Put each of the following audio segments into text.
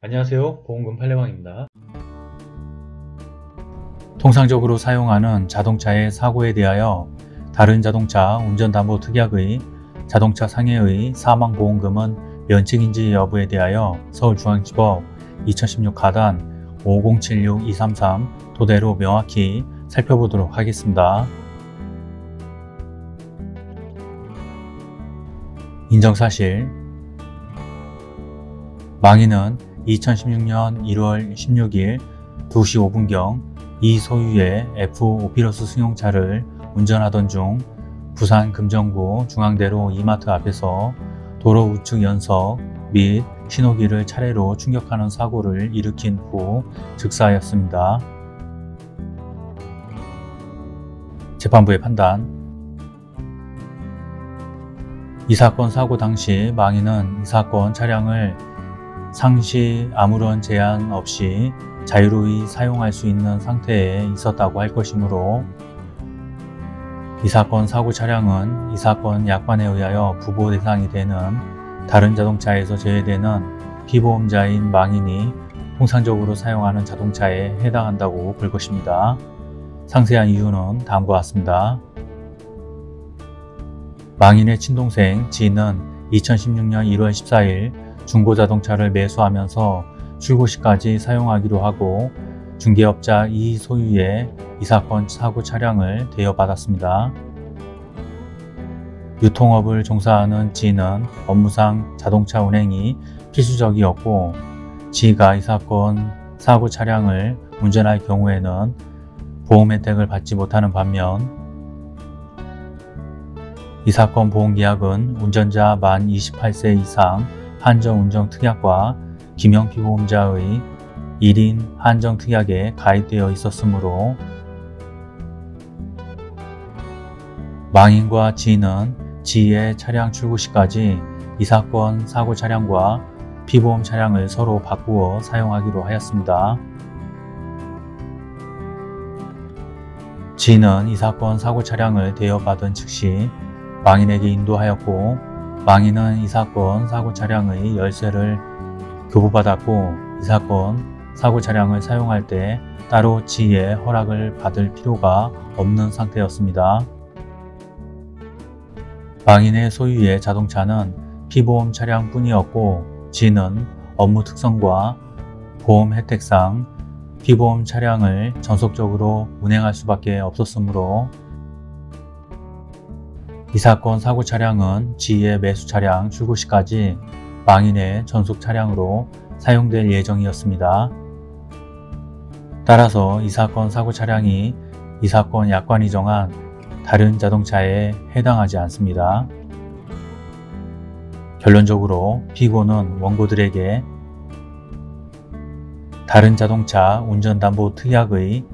안녕하세요. 보험금 팔례방입니다. 통상적으로 사용하는 자동차의 사고에 대하여 다른 자동차 운전담보특약의 자동차 상해의 사망보험금은 면책인지 여부에 대하여 서울중앙지법 2016 가단 5076-233 토대로 명확히 살펴보도록 하겠습니다. 인정사실. 망인은 2016년 1월 16일 2시 5분경 이 소유의 F 오피러스 승용차를 운전하던 중 부산 금정구 중앙대로 이마트 앞에서 도로 우측 연석 및 신호기를 차례로 충격하는 사고를 일으킨 후 즉사하였습니다. 재판부의 판단 이 사건 사고 당시 망인은 이 사건 차량을 상시 아무런 제한 없이 자유로이 사용할 수 있는 상태에 있었다고 할 것이므로 이 사건 사고 차량은 이 사건 약관에 의하여 부보 대상이 되는 다른 자동차에서 제외되는 피보험자인 망인이 통상적으로 사용하는 자동차에 해당한다고 볼 것입니다. 상세한 이유는 다음과 같습니다. 망인의 친동생 지인은 2016년 1월 14일 중고자동차를 매수하면서 출고 시까지 사용하기로 하고 중개업자 이 소유의 이 사건 사고 차량을 대여받았습니다. 유통업을 종사하는 지는 업무상 자동차 운행이 필수적이었고 지가 이 사건 사고 차량을 운전할 경우에는 보험 혜택을 받지 못하는 반면 이 사건 보험계약은 운전자 만 28세 이상 한정운전특약과 김영피 보험자의 1인 한정특약에 가입되어 있었으므로 망인과 지인은 지의 차량 출고 시까지 이 사건 사고 차량과 피보험 차량을 서로 바꾸어 사용하기로 하였습니다. 지인은 이 사건 사고 차량을 대여받은 즉시 망인에게 인도하였고 망인은 이 사건 사고 차량의 열쇠를 교부받았고 이 사건 사고 차량을 사용할 때 따로 지의 허락을 받을 필요가 없는 상태였습니다. 망인의 소유의 자동차는 피보험 차량뿐이었고 지는 업무 특성과 보험 혜택상 피보험 차량을 전속적으로 운행할 수밖에 없었으므로 이 사건 사고 차량은 지의 매수 차량 출고 시까지 망인의 전속 차량으로 사용될 예정이었습니다. 따라서 이 사건 사고 차량이 이 사건 약관이 정한 다른 자동차에 해당하지 않습니다. 결론적으로 피고는 원고들에게 다른 자동차 운전담보 특약의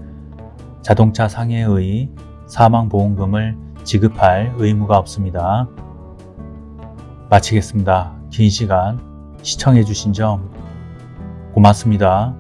자동차 상해의 사망보험금을 지급할 의무가 없습니다. 마치겠습니다. 긴 시간 시청해 주신 점 고맙습니다.